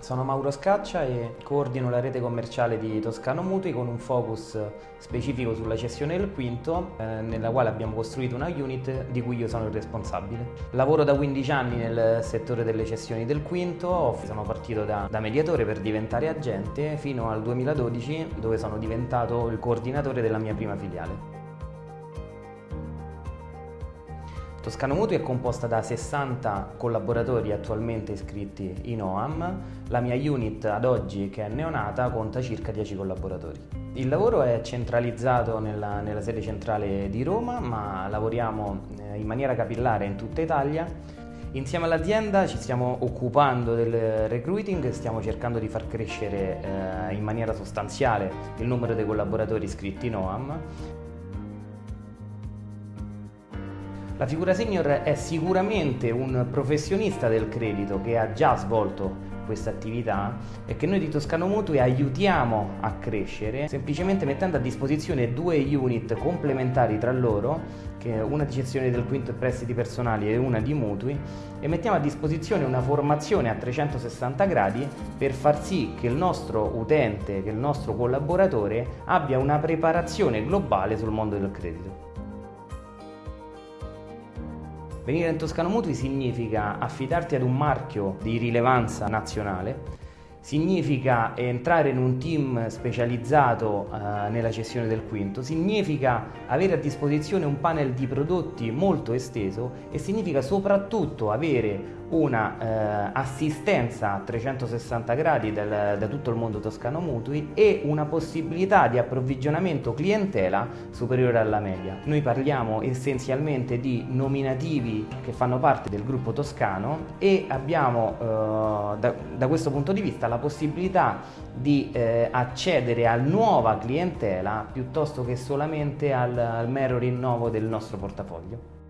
Sono Mauro Scaccia e coordino la rete commerciale di Toscano Mutui con un focus specifico sulla cessione del quinto, eh, nella quale abbiamo costruito una unit di cui io sono il responsabile. Lavoro da 15 anni nel settore delle cessioni del quinto, sono partito da, da mediatore per diventare agente fino al 2012 dove sono diventato il coordinatore della mia prima filiale. Toscano Mutui è composta da 60 collaboratori attualmente iscritti in OAM, la mia unit ad oggi che è neonata conta circa 10 collaboratori. Il lavoro è centralizzato nella, nella sede centrale di Roma ma lavoriamo eh, in maniera capillare in tutta Italia. Insieme all'azienda ci stiamo occupando del recruiting, stiamo cercando di far crescere eh, in maniera sostanziale il numero dei collaboratori iscritti in OAM La figura senior è sicuramente un professionista del credito che ha già svolto questa attività e che noi di Toscano Mutui aiutiamo a crescere semplicemente mettendo a disposizione due unit complementari tra loro una di gestione del quinto prestiti personali e una di mutui e mettiamo a disposizione una formazione a 360 gradi per far sì che il nostro utente, che il nostro collaboratore abbia una preparazione globale sul mondo del credito. Venire in Toscano Mutui significa affidarti ad un marchio di rilevanza nazionale, significa entrare in un team specializzato eh, nella cessione del quinto, significa avere a disposizione un panel di prodotti molto esteso e significa soprattutto avere una eh, assistenza a 360 gradi del, da tutto il mondo toscano mutui e una possibilità di approvvigionamento clientela superiore alla media. Noi parliamo essenzialmente di nominativi che fanno parte del gruppo toscano e abbiamo eh, da, da, questo punto di vista la possibilità di eh, accedere a nuova clientela piuttosto che solamente al, al mero rinnovo del nostro portafoglio.